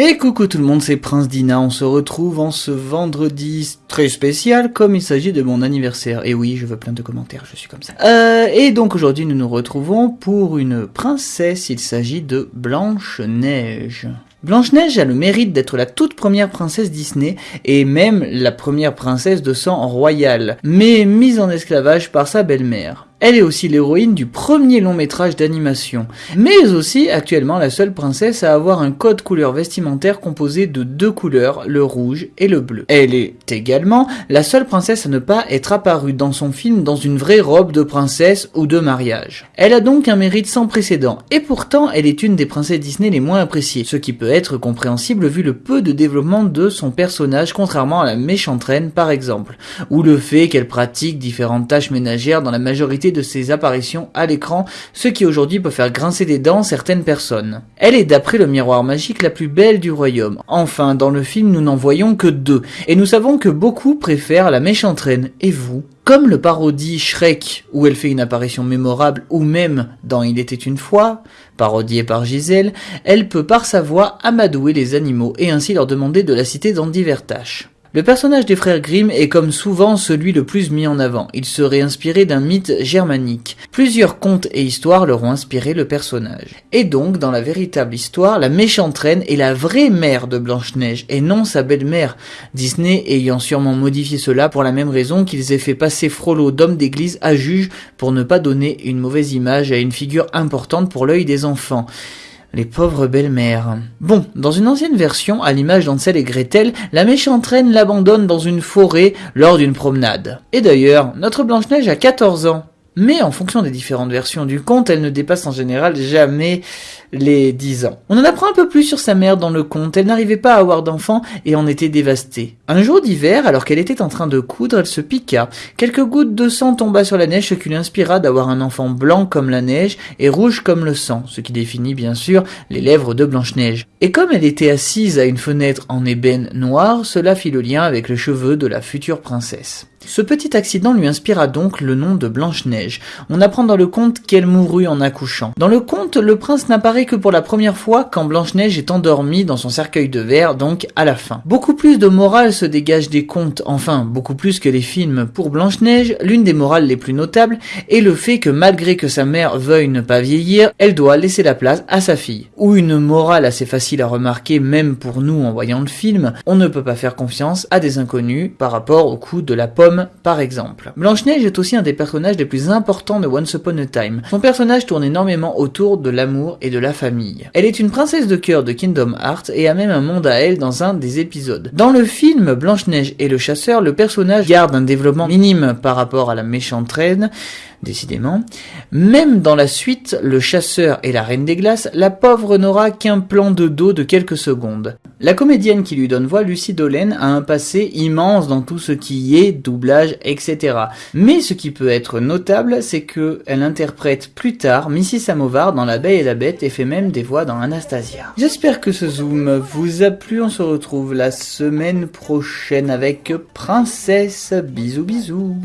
Et coucou tout le monde, c'est Prince Dina, on se retrouve en ce vendredi très spécial comme il s'agit de mon anniversaire. Et oui, je veux plein de commentaires, je suis comme ça. Euh, et donc aujourd'hui nous nous retrouvons pour une princesse, il s'agit de Blanche-Neige. Blanche-Neige a le mérite d'être la toute première princesse Disney et même la première princesse de sang royal, mais mise en esclavage par sa belle-mère. Elle est aussi l'héroïne du premier long métrage d'animation, mais aussi actuellement la seule princesse à avoir un code couleur vestimentaire composé de deux couleurs, le rouge et le bleu. Elle est également la seule princesse à ne pas être apparue dans son film dans une vraie robe de princesse ou de mariage. Elle a donc un mérite sans précédent, et pourtant elle est une des princesses Disney les moins appréciées, ce qui peut être compréhensible vu le peu de développement de son personnage contrairement à la méchante reine par exemple, ou le fait qu'elle pratique différentes tâches ménagères dans la majorité de ses apparitions à l'écran, ce qui aujourd'hui peut faire grincer des dents certaines personnes. Elle est d'après le miroir magique la plus belle du royaume. Enfin, dans le film nous n'en voyons que deux, et nous savons que beaucoup préfèrent la méchante reine, et vous comme le parodie Shrek, où elle fait une apparition mémorable, ou même dans Il était une fois, parodiée par Gisèle, elle peut par sa voix amadouer les animaux et ainsi leur demander de la citer dans divers tâches. Le personnage des frères Grimm est comme souvent celui le plus mis en avant. Il serait inspiré d'un mythe germanique. Plusieurs contes et histoires leur ont inspiré le personnage. Et donc, dans la véritable histoire, la méchante reine est la vraie mère de Blanche-Neige et non sa belle-mère. Disney ayant sûrement modifié cela pour la même raison qu'ils aient fait passer Frollo d'homme d'église à juge pour ne pas donner une mauvaise image à une figure importante pour l'œil des enfants. Les pauvres belles-mères. Bon, dans une ancienne version, à l'image d'Ansel et Gretel, la méchante reine l'abandonne dans une forêt lors d'une promenade. Et d'ailleurs, notre Blanche-Neige a 14 ans. Mais en fonction des différentes versions du conte, elle ne dépasse en général jamais les 10 ans. On en apprend un peu plus sur sa mère dans le conte. Elle n'arrivait pas à avoir d'enfants et en était dévastée. Un jour d'hiver, alors qu'elle était en train de coudre, elle se piqua. Quelques gouttes de sang tomba sur la neige, ce qui lui inspira d'avoir un enfant blanc comme la neige et rouge comme le sang, ce qui définit bien sûr les lèvres de Blanche-Neige. Et comme elle était assise à une fenêtre en ébène noire, cela fit le lien avec les cheveux de la future princesse. Ce petit accident lui inspira donc le nom de Blanche-Neige. On apprend dans le conte qu'elle mourut en accouchant. Dans le conte, le prince n'apparaît que pour la première fois quand Blanche-Neige est endormie dans son cercueil de verre, donc à la fin. Beaucoup plus de morale se dégage des contes, enfin beaucoup plus que les films. Pour Blanche-Neige, l'une des morales les plus notables est le fait que malgré que sa mère veuille ne pas vieillir, elle doit laisser la place à sa fille. Ou une morale assez facile à remarquer même pour nous en voyant le film, on ne peut pas faire confiance à des inconnus par rapport au coup de la par exemple. Blanche-Neige est aussi un des personnages les plus importants de Once Upon a Time. Son personnage tourne énormément autour de l'amour et de la famille. Elle est une princesse de cœur de Kingdom Hearts et a même un monde à elle dans un des épisodes. Dans le film Blanche-Neige et le chasseur, le personnage garde un développement minime par rapport à la méchante reine, décidément. Même dans la suite, le chasseur et la reine des glaces, la pauvre n'aura qu'un plan de dos de quelques secondes. La comédienne qui lui donne voix, Lucie Dolène, a un passé immense dans tout ce qui est doublage, etc. Mais ce qui peut être notable, c'est que elle interprète plus tard Missy Samovar dans La Belle et la Bête et fait même des voix dans Anastasia. J'espère que ce zoom vous a plu, on se retrouve la semaine prochaine avec Princesse. Bisous bisous